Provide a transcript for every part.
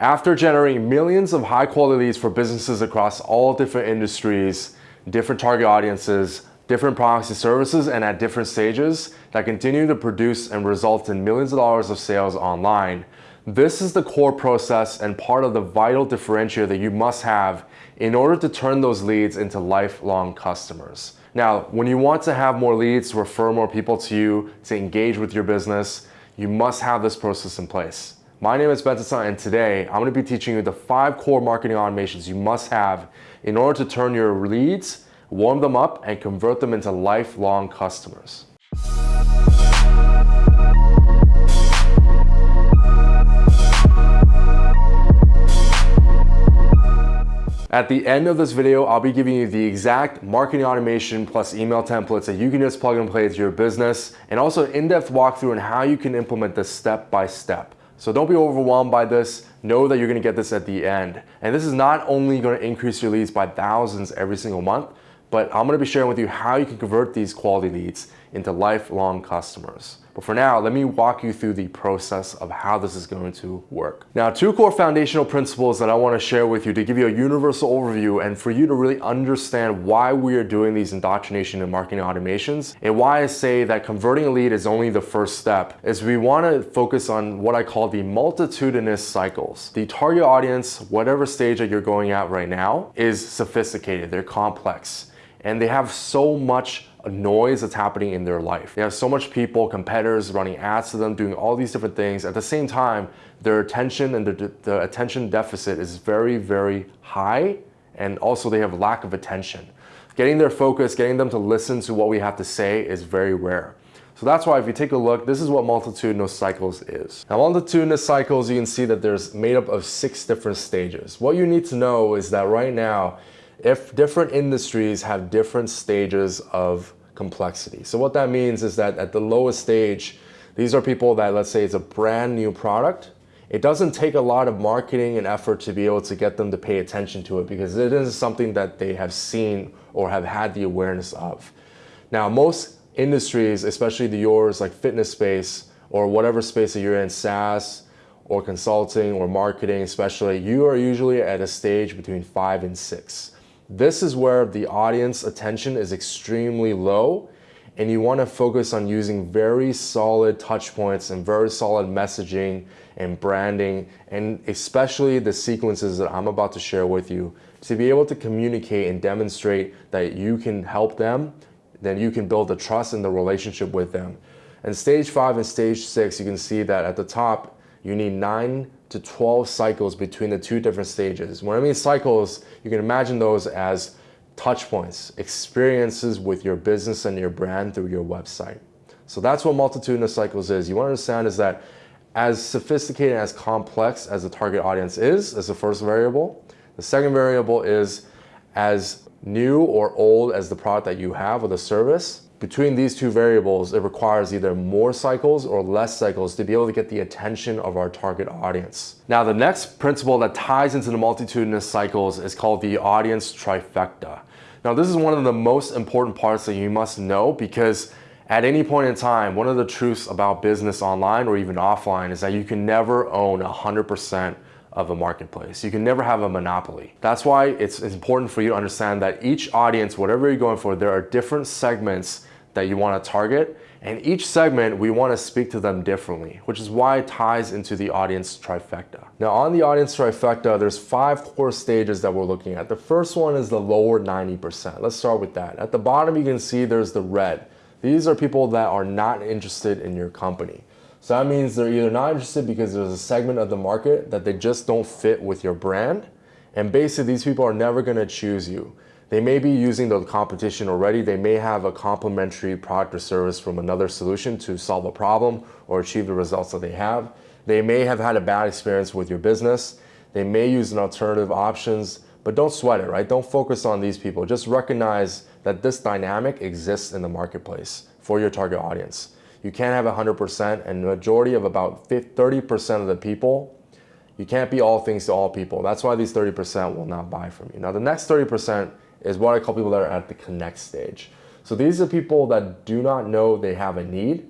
After generating millions of high quality leads for businesses across all different industries, different target audiences, different products and services, and at different stages that continue to produce and result in millions of dollars of sales online, this is the core process and part of the vital differentiator that you must have in order to turn those leads into lifelong customers. Now, when you want to have more leads, refer more people to you, to engage with your business, you must have this process in place. My name is Benson and today I'm going to be teaching you the five core marketing automations you must have in order to turn your leads, warm them up, and convert them into lifelong customers. At the end of this video, I'll be giving you the exact marketing automation plus email templates that you can just plug and play to your business and also an in-depth walkthrough on how you can implement this step by step. So don't be overwhelmed by this. Know that you're gonna get this at the end. And this is not only gonna increase your leads by thousands every single month, but I'm gonna be sharing with you how you can convert these quality leads into lifelong customers. But for now, let me walk you through the process of how this is going to work. Now, two core foundational principles that I wanna share with you to give you a universal overview and for you to really understand why we are doing these indoctrination and marketing automations and why I say that converting a lead is only the first step is we wanna focus on what I call the multitudinous cycles. The target audience, whatever stage that you're going at right now, is sophisticated, they're complex, and they have so much noise that's happening in their life. They have so much people, competitors running ads to them, doing all these different things. At the same time, their attention and the, the attention deficit is very, very high. And also they have lack of attention. Getting their focus, getting them to listen to what we have to say is very rare. So that's why if you take a look, this is what multitudinous cycles is. Now multitudinous cycles, you can see that there's made up of six different stages. What you need to know is that right now, if different industries have different stages of complexity. So what that means is that at the lowest stage, these are people that let's say it's a brand new product. It doesn't take a lot of marketing and effort to be able to get them to pay attention to it because it is something that they have seen or have had the awareness of. Now, most industries, especially the yours like fitness space or whatever space that you're in, SaaS or consulting or marketing especially, you are usually at a stage between five and six. This is where the audience attention is extremely low and you want to focus on using very solid touch points and very solid messaging and branding and especially the sequences that I'm about to share with you to be able to communicate and demonstrate that you can help them then you can build the trust in the relationship with them. And stage five and stage six, you can see that at the top, you need nine to 12 cycles between the two different stages. When I mean cycles, you can imagine those as touch points, experiences with your business and your brand through your website. So that's what multitudinous cycles is. You want to understand is that as sophisticated as complex as the target audience is, as the first variable, the second variable is as new or old as the product that you have or the service, between these two variables, it requires either more cycles or less cycles to be able to get the attention of our target audience. Now, the next principle that ties into the multitudinous cycles is called the audience trifecta. Now, this is one of the most important parts that you must know because at any point in time, one of the truths about business online or even offline is that you can never own 100% of a marketplace. You can never have a monopoly. That's why it's important for you to understand that each audience, whatever you're going for, there are different segments that you want to target. And each segment, we want to speak to them differently, which is why it ties into the audience trifecta. Now on the audience trifecta, there's five core stages that we're looking at. The first one is the lower 90%. Let's start with that. At the bottom, you can see there's the red. These are people that are not interested in your company. So that means they're either not interested because there's a segment of the market that they just don't fit with your brand. And basically these people are never gonna choose you. They may be using the competition already. They may have a complementary product or service from another solution to solve a problem or achieve the results that they have. They may have had a bad experience with your business. They may use an alternative options, but don't sweat it, right? Don't focus on these people. Just recognize that this dynamic exists in the marketplace for your target audience. You can't have 100% and the majority of about 30% of the people you can't be all things to all people. That's why these 30% will not buy from you. Now, the next 30% is what I call people that are at the connect stage. So these are people that do not know they have a need.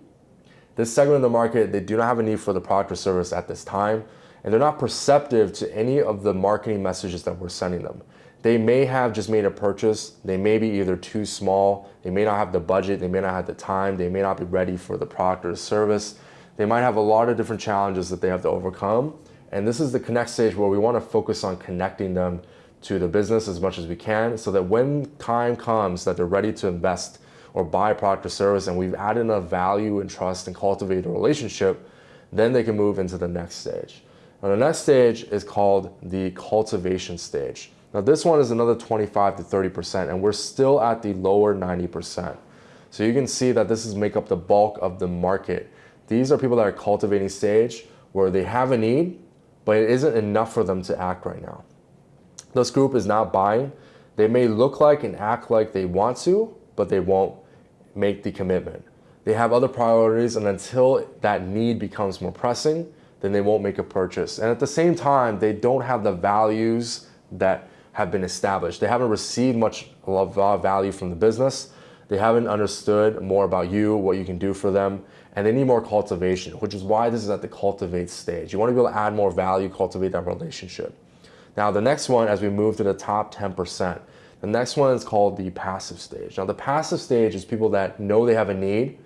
This segment of the market, they do not have a need for the product or service at this time. and they're not perceptive to any of the marketing messages that we're sending them. They may have just made a purchase. They may be either too small, they may not have the budget, they may not have the time, they may not be ready for the product or service. They might have a lot of different challenges that they have to overcome. And this is the connect stage where we want to focus on connecting them to the business as much as we can so that when time comes that they're ready to invest or buy a product or service and we've added enough value and trust and cultivated a relationship, then they can move into the next stage. Now the next stage is called the cultivation stage. Now this one is another 25 to 30% and we're still at the lower 90%. So you can see that this is make up the bulk of the market. These are people that are cultivating stage where they have a need, but it isn't enough for them to act right now. This group is not buying. They may look like and act like they want to, but they won't make the commitment. They have other priorities and until that need becomes more pressing, then they won't make a purchase. And at the same time, they don't have the values that have been established. They haven't received much uh, value from the business. They haven't understood more about you, what you can do for them, and they need more cultivation, which is why this is at the cultivate stage. You want to be able to add more value, cultivate that relationship. Now, the next one, as we move to the top 10%, the next one is called the passive stage. Now, the passive stage is people that know they have a need,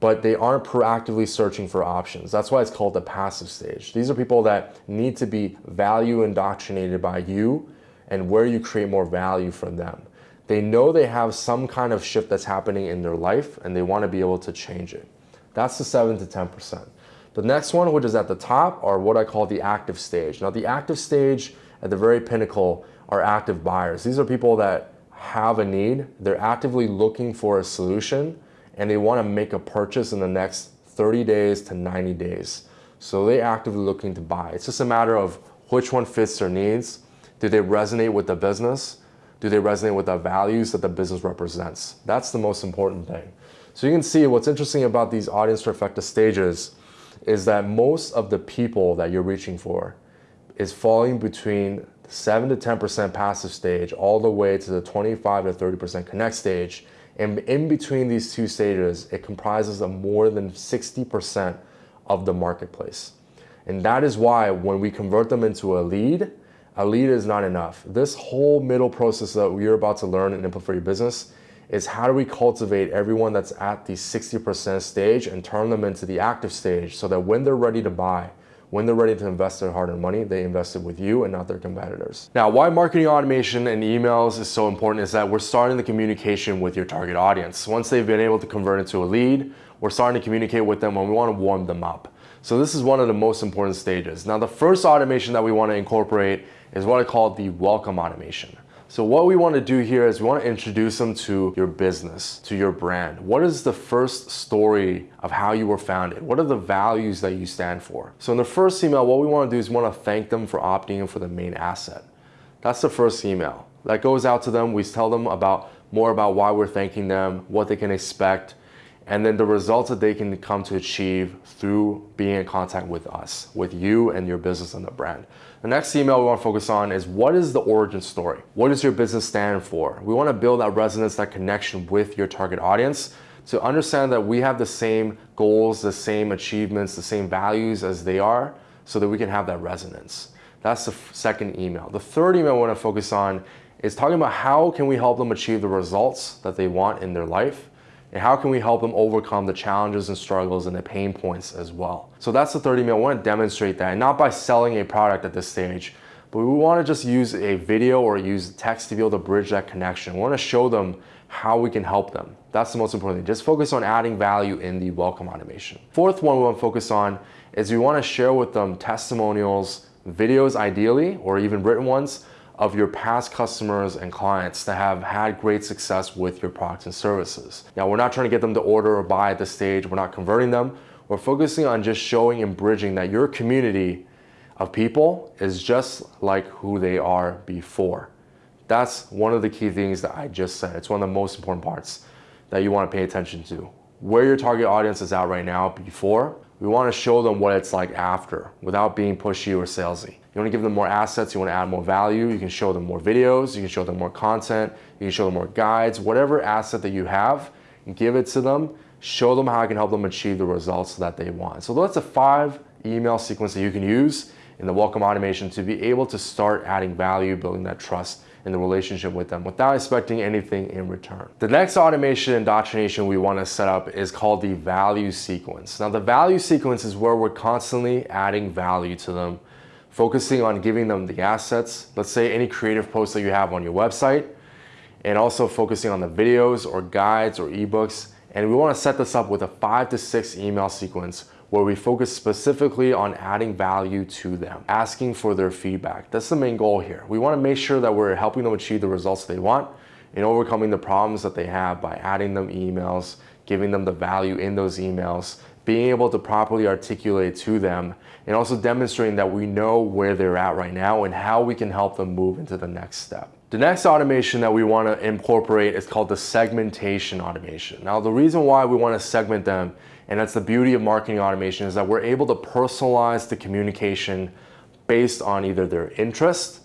but they aren't proactively searching for options. That's why it's called the passive stage. These are people that need to be value indoctrinated by you and where you create more value for them. They know they have some kind of shift that's happening in their life and they want to be able to change it. That's the 7 to 10%. The next one, which is at the top, are what I call the active stage. Now, the active stage at the very pinnacle are active buyers. These are people that have a need, they're actively looking for a solution, and they want to make a purchase in the next 30 days to 90 days. So they're actively looking to buy. It's just a matter of which one fits their needs. Do they resonate with the business? Do they resonate with the values that the business represents? That's the most important thing. So you can see what's interesting about these audience trifecta stages is that most of the people that you're reaching for is falling between 7 to 10% passive stage all the way to the 25 to 30% connect stage. And in between these two stages, it comprises of more than 60% of the marketplace. And that is why when we convert them into a lead, a lead is not enough. This whole middle process that we're about to learn and implement for your business is how do we cultivate everyone that's at the 60% stage and turn them into the active stage so that when they're ready to buy, when they're ready to invest their hard-earned money, they invest it with you and not their competitors. Now, why marketing automation and emails is so important is that we're starting the communication with your target audience. Once they've been able to convert into a lead, we're starting to communicate with them when we want to warm them up. So this is one of the most important stages. Now, the first automation that we want to incorporate is what I call the welcome automation. So what we want to do here is we want to introduce them to your business, to your brand. What is the first story of how you were founded? What are the values that you stand for? So in the first email, what we want to do is we want to thank them for opting in for the main asset. That's the first email. That goes out to them. We tell them about more about why we're thanking them, what they can expect, and then the results that they can come to achieve through being in contact with us, with you and your business and the brand. The next email we want to focus on is what is the origin story? What does your business stand for? We want to build that resonance, that connection with your target audience to understand that we have the same goals, the same achievements, the same values as they are so that we can have that resonance. That's the second email. The third email we want to focus on is talking about how can we help them achieve the results that they want in their life and how can we help them overcome the challenges and struggles and the pain points as well. So that's the 30 minute. I want to demonstrate that, and not by selling a product at this stage, but we want to just use a video or use text to be able to bridge that connection. We want to show them how we can help them. That's the most important thing. Just focus on adding value in the welcome automation. Fourth one we want to focus on is we want to share with them testimonials, videos ideally, or even written ones of your past customers and clients that have had great success with your products and services. Now, we're not trying to get them to order or buy at this stage. We're not converting them. We're focusing on just showing and bridging that your community of people is just like who they are before. That's one of the key things that I just said. It's one of the most important parts that you want to pay attention to. Where your target audience is at right now before, we want to show them what it's like after without being pushy or salesy. You want to give them more assets, you want to add more value, you can show them more videos, you can show them more content, you can show them more guides, whatever asset that you have, give it to them, show them how I can help them achieve the results that they want. So that's a five email sequence that you can use in the welcome automation to be able to start adding value, building that trust in the relationship with them without expecting anything in return. The next automation indoctrination we want to set up is called the value sequence. Now the value sequence is where we're constantly adding value to them, focusing on giving them the assets, let's say any creative posts that you have on your website, and also focusing on the videos or guides or ebooks. And we want to set this up with a five to six email sequence where we focus specifically on adding value to them, asking for their feedback. That's the main goal here. We want to make sure that we're helping them achieve the results they want and overcoming the problems that they have by adding them emails, giving them the value in those emails, being able to properly articulate to them, and also demonstrating that we know where they're at right now and how we can help them move into the next step. The next automation that we want to incorporate is called the segmentation automation. Now, the reason why we want to segment them and that's the beauty of marketing automation is that we're able to personalize the communication based on either their interest,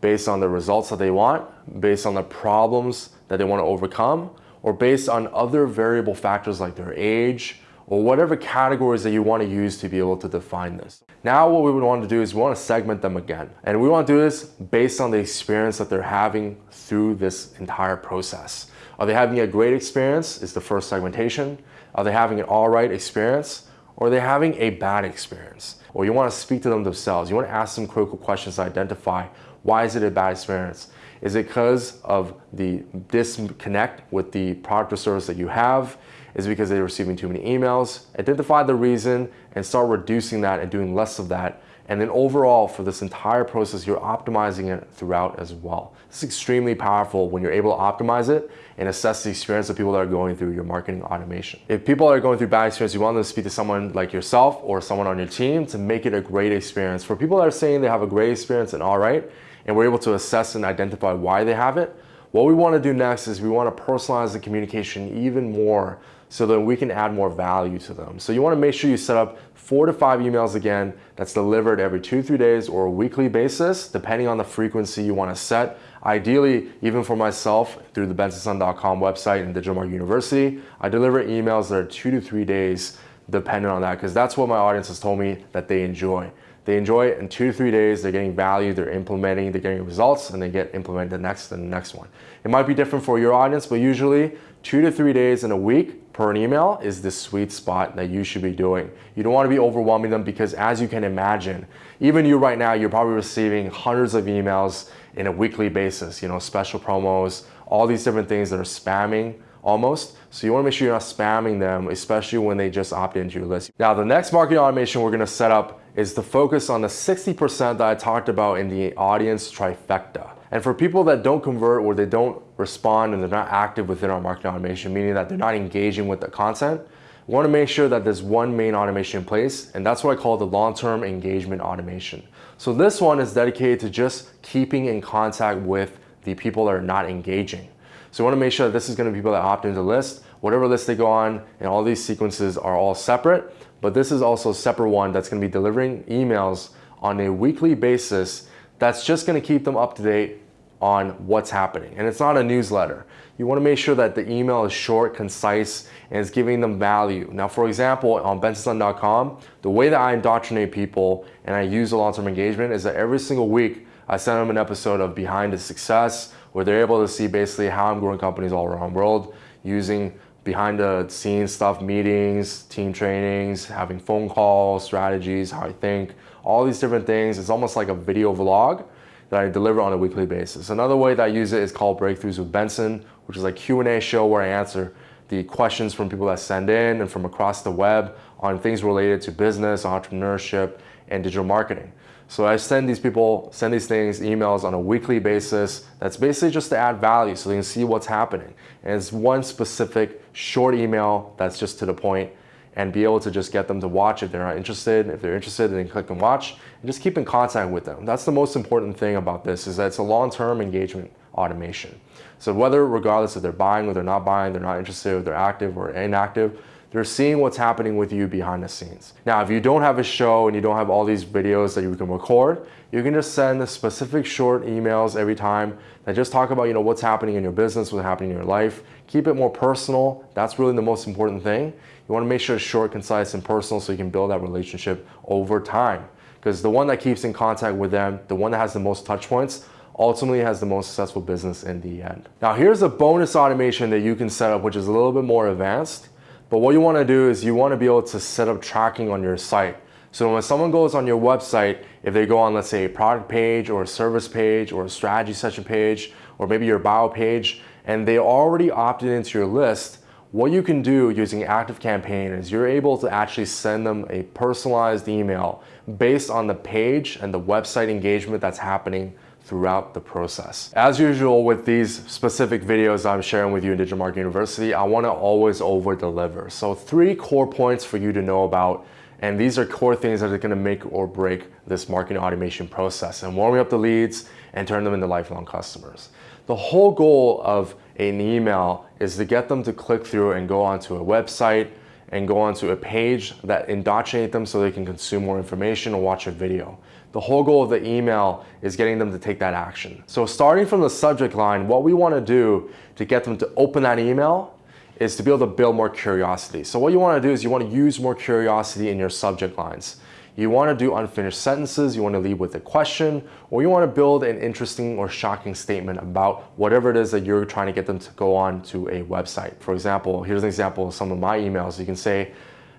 based on the results that they want, based on the problems that they want to overcome, or based on other variable factors like their age, or whatever categories that you want to use to be able to define this. Now what we would want to do is we want to segment them again. And we want to do this based on the experience that they're having through this entire process. Are they having a great experience is the first segmentation. Are they having an all right experience or are they having a bad experience? Or you want to speak to them themselves. You want to ask them critical questions to identify why is it a bad experience? Is it because of the disconnect with the product or service that you have? Is because they're receiving too many emails? Identify the reason and start reducing that and doing less of that and then overall for this entire process, you're optimizing it throughout as well. It's extremely powerful when you're able to optimize it and assess the experience of people that are going through your marketing automation. If people are going through bad experience, you want them to speak to someone like yourself or someone on your team to make it a great experience. For people that are saying they have a great experience and all right, and we're able to assess and identify why they have it, what we want to do next is we want to personalize the communication even more so that we can add more value to them. So you want to make sure you set up four to five emails again that's delivered every two, three days or a weekly basis, depending on the frequency you want to set. Ideally, even for myself, through the bensonsung.com website and Digital Marketing University, I deliver emails that are two to three days dependent on that because that's what my audience has told me that they enjoy. They enjoy it in two to three days, they're getting value, they're implementing, they're getting results, and they get implemented the next and the next one. It might be different for your audience, but usually two to three days in a week per an email is the sweet spot that you should be doing. You don't want to be overwhelming them because as you can imagine, even you right now, you're probably receiving hundreds of emails in a weekly basis, you know, special promos, all these different things that are spamming almost. So you wanna make sure you're not spamming them, especially when they just opt into your list. Now, the next marketing automation we're gonna set up is to focus on the 60% that I talked about in the audience trifecta. And for people that don't convert or they don't respond and they're not active within our marketing automation, meaning that they're not engaging with the content, we wanna make sure that there's one main automation in place, and that's what I call the long-term engagement automation. So this one is dedicated to just keeping in contact with the people that are not engaging. So we wanna make sure that this is gonna be people that opt into the list, whatever list they go on, and all these sequences are all separate, but this is also a separate one that's gonna be delivering emails on a weekly basis that's just gonna keep them up to date on what's happening. And it's not a newsletter. You wanna make sure that the email is short, concise, and it's giving them value. Now, for example, on bensonsung.com, the way that I indoctrinate people and I use a long-term engagement is that every single week, I send them an episode of Behind the Success, where they're able to see basically how I'm growing companies all around the world using behind the scenes stuff, meetings, team trainings, having phone calls, strategies, how I think, all these different things. It's almost like a video vlog that I deliver on a weekly basis. Another way that I use it is called Breakthroughs with Benson, which is a Q&A show where I answer the questions from people that send in and from across the web on things related to business, entrepreneurship, and digital marketing. So I send these people, send these things, emails on a weekly basis. That's basically just to add value so they can see what's happening. And it's one specific short email that's just to the point and be able to just get them to watch if they're not interested. If they're interested, then click and watch and just keep in contact with them. That's the most important thing about this is that it's a long-term engagement automation. So whether regardless if they're buying or they're not buying, they're not interested, or they're active or inactive, they're seeing what's happening with you behind the scenes. Now, if you don't have a show and you don't have all these videos that you can record, you can just send the specific short emails every time that just talk about, you know, what's happening in your business, what's happening in your life. Keep it more personal. That's really the most important thing. You want to make sure it's short, concise, and personal so you can build that relationship over time. because the one that keeps in contact with them, the one that has the most touch points, ultimately has the most successful business in the end. Now here's a bonus automation that you can set up, which is a little bit more advanced. But what you wanna do is you wanna be able to set up tracking on your site. So when someone goes on your website, if they go on, let's say a product page or a service page or a strategy session page, or maybe your bio page, and they already opted into your list, what you can do using ActiveCampaign is you're able to actually send them a personalized email based on the page and the website engagement that's happening throughout the process. As usual with these specific videos I'm sharing with you in Digital Marketing University, I wanna always over deliver. So three core points for you to know about and these are core things that are gonna make or break this marketing automation process and warming up the leads and turn them into lifelong customers. The whole goal of an email is to get them to click through and go onto a website and go onto a page that indoctrinate them so they can consume more information or watch a video. The whole goal of the email is getting them to take that action. So starting from the subject line, what we wanna do to get them to open that email is to be able to build more curiosity. So what you wanna do is you wanna use more curiosity in your subject lines. You wanna do unfinished sentences, you wanna lead with a question, or you wanna build an interesting or shocking statement about whatever it is that you're trying to get them to go on to a website. For example, here's an example of some of my emails. You can say,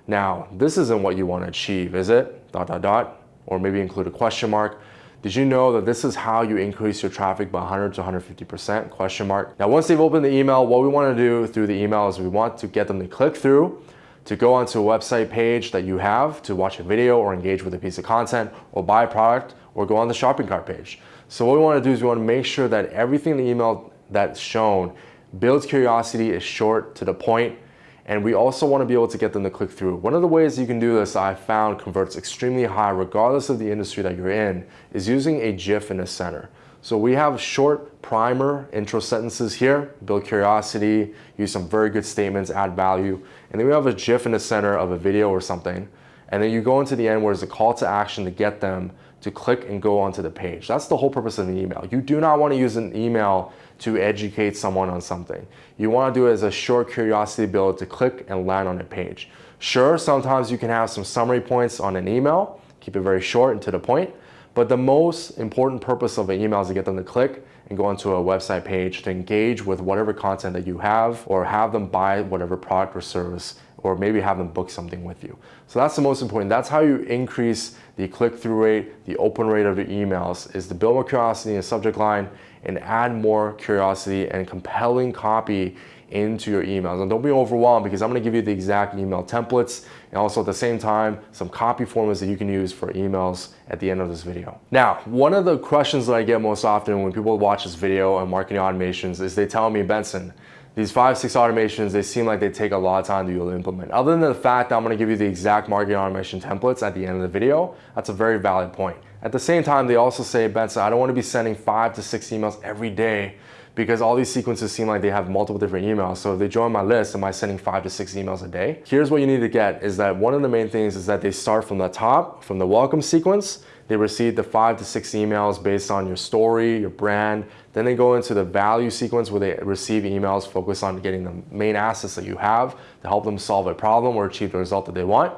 now, this isn't what you wanna achieve, is it? Dot, dot, dot. Or maybe include a question mark. Did you know that this is how you increase your traffic by 100 to 150%? Question mark. Now, once they've opened the email, what we wanna do through the email is we want to get them to click through to go onto a website page that you have to watch a video or engage with a piece of content or buy a product or go on the shopping cart page. So what we wanna do is we wanna make sure that everything in the email that's shown builds curiosity, is short to the point, and we also want to be able to get them to click through. One of the ways you can do this I found converts extremely high regardless of the industry that you're in is using a GIF in the center. So we have short primer intro sentences here, build curiosity, use some very good statements, add value. And then we have a GIF in the center of a video or something. And then you go into the end where there's a call to action to get them to click and go onto the page. That's the whole purpose of an email. You do not want to use an email to educate someone on something. You want to do it as a short curiosity build to click and land on a page. Sure, sometimes you can have some summary points on an email, keep it very short and to the point, but the most important purpose of an email is to get them to click and go onto a website page to engage with whatever content that you have or have them buy whatever product or service or maybe have them book something with you. So that's the most important. That's how you increase the click-through rate, the open rate of your emails is to build more curiosity in the subject line and add more curiosity and compelling copy into your emails. And don't be overwhelmed because I'm gonna give you the exact email templates and also at the same time, some copy formats that you can use for emails at the end of this video. Now, one of the questions that I get most often when people watch this video on marketing automations is they tell me, Benson, these five, six automations, they seem like they take a lot of time to implement. Other than the fact that I'm gonna give you the exact marketing automation templates at the end of the video, that's a very valid point. At the same time, they also say, Benson, I don't wanna be sending five to six emails every day because all these sequences seem like they have multiple different emails. So if they join my list, am I sending five to six emails a day? Here's what you need to get is that one of the main things is that they start from the top, from the welcome sequence, they receive the five to six emails based on your story, your brand. Then they go into the value sequence where they receive emails focused on getting the main assets that you have to help them solve a problem or achieve the result that they want.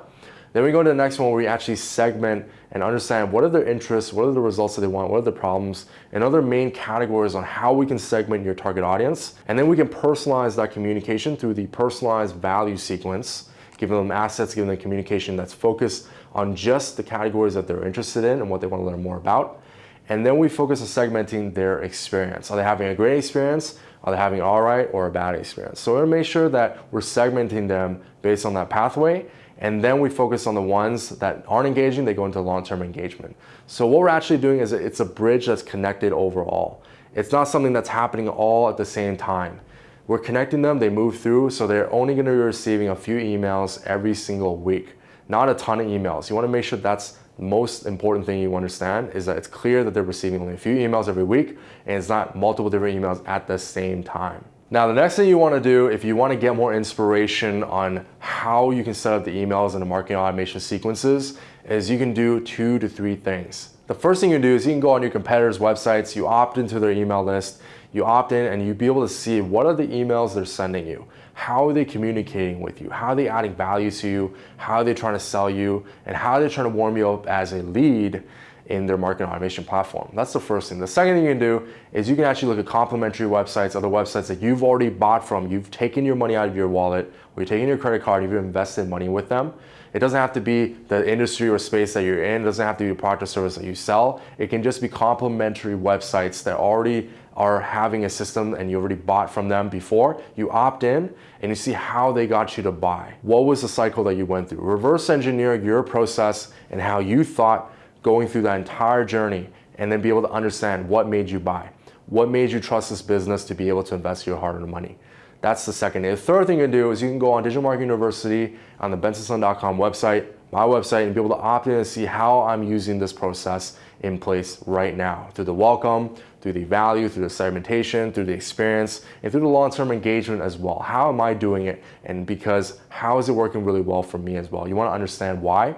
Then we go to the next one where we actually segment and understand what are their interests, what are the results that they want, what are the problems, and other main categories on how we can segment your target audience. And then we can personalize that communication through the personalized value sequence, giving them assets, giving them communication that's focused on just the categories that they're interested in and what they want to learn more about. And then we focus on segmenting their experience. Are they having a great experience? Are they having all right or a bad experience? So we're gonna make sure that we're segmenting them based on that pathway and then we focus on the ones that aren't engaging, they go into long-term engagement. So what we're actually doing is it's a bridge that's connected overall. It's not something that's happening all at the same time. We're connecting them, they move through, so they're only gonna be receiving a few emails every single week, not a ton of emails. You wanna make sure that's the most important thing you understand is that it's clear that they're receiving only a few emails every week and it's not multiple different emails at the same time. Now, the next thing you wanna do if you wanna get more inspiration on how you can set up the emails and the marketing automation sequences is you can do two to three things. The first thing you do is you can go on your competitors' websites, you opt into their email list, you opt in and you be able to see what are the emails they're sending you. how are they communicating with you? How are they adding value to you? How are they trying to sell you? And how are they trying to warm you up as a lead in their marketing automation platform. That's the first thing. The second thing you can do is you can actually look at complementary websites, other websites that you've already bought from. You've taken your money out of your wallet, or you're taking your credit card, you've invested money with them. It doesn't have to be the industry or space that you're in. It doesn't have to be a product or service that you sell. It can just be complementary websites that already are having a system and you already bought from them before. You opt in and you see how they got you to buy. What was the cycle that you went through? Reverse engineer your process and how you thought going through that entire journey and then be able to understand what made you buy. What made you trust this business to be able to invest your hard-earned money? That's the second. The third thing you can do is you can go on Digital Marketing University on the bensonsung.com website, my website, and be able to opt in and see how I'm using this process in place right now through the welcome, through the value, through the segmentation, through the experience, and through the long-term engagement as well. How am I doing it? And because how is it working really well for me as well? You want to understand why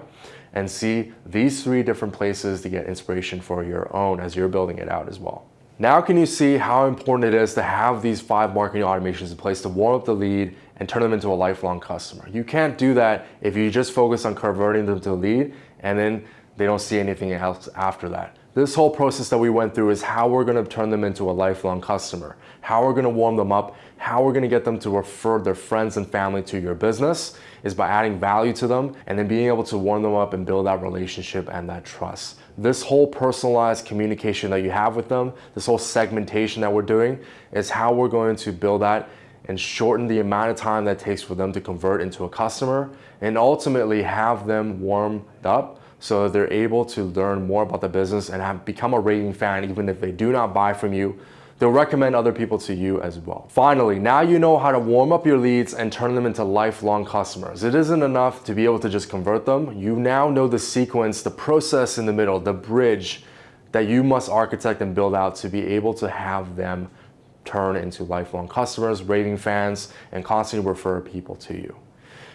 and see these three different places to get inspiration for your own as you're building it out as well. Now can you see how important it is to have these five marketing automations in place to warm up the lead and turn them into a lifelong customer. You can't do that if you just focus on converting them to a lead and then they don't see anything else after that. This whole process that we went through is how we're gonna turn them into a lifelong customer, how we're gonna warm them up, how we're gonna get them to refer their friends and family to your business is by adding value to them and then being able to warm them up and build that relationship and that trust. This whole personalized communication that you have with them, this whole segmentation that we're doing is how we're going to build that and shorten the amount of time that takes for them to convert into a customer and ultimately have them warmed up so they're able to learn more about the business and have become a raving fan even if they do not buy from you. They'll recommend other people to you as well. Finally, now you know how to warm up your leads and turn them into lifelong customers. It isn't enough to be able to just convert them. You now know the sequence, the process in the middle, the bridge that you must architect and build out to be able to have them turn into lifelong customers, raving fans, and constantly refer people to you.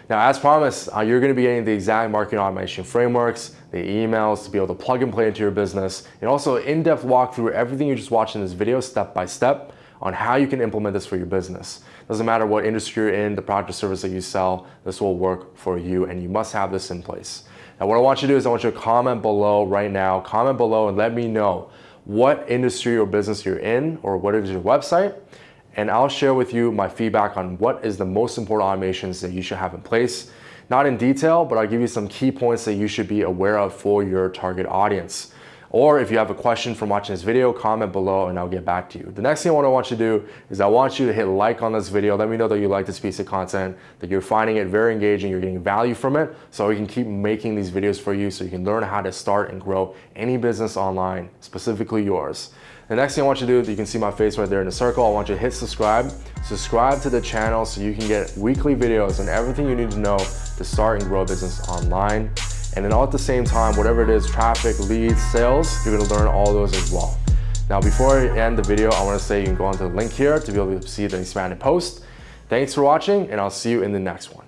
Now, as promised, uh, you're gonna be getting the exact marketing automation frameworks, the emails to be able to plug and play into your business, and also in-depth walk through everything you just watched in this video step by step on how you can implement this for your business. Doesn't matter what industry you're in, the product or service that you sell, this will work for you and you must have this in place. Now what I want you to do is I want you to comment below right now, comment below and let me know what industry or business you're in or what is your website and I'll share with you my feedback on what is the most important automations that you should have in place. Not in detail, but I'll give you some key points that you should be aware of for your target audience. Or if you have a question from watching this video, comment below and I'll get back to you. The next thing I want to you to do is I want you to hit like on this video. Let me know that you like this piece of content, that you're finding it very engaging, you're getting value from it, so we can keep making these videos for you so you can learn how to start and grow any business online, specifically yours. The next thing I want you to do, you can see my face right there in the circle, I want you to hit subscribe. Subscribe to the channel so you can get weekly videos and everything you need to know to start and grow a business online. And then all at the same time, whatever it is, traffic, leads, sales, you're gonna learn all those as well. Now, before I end the video, I wanna say you can go onto the link here to be able to see the expanded post. Thanks for watching, and I'll see you in the next one.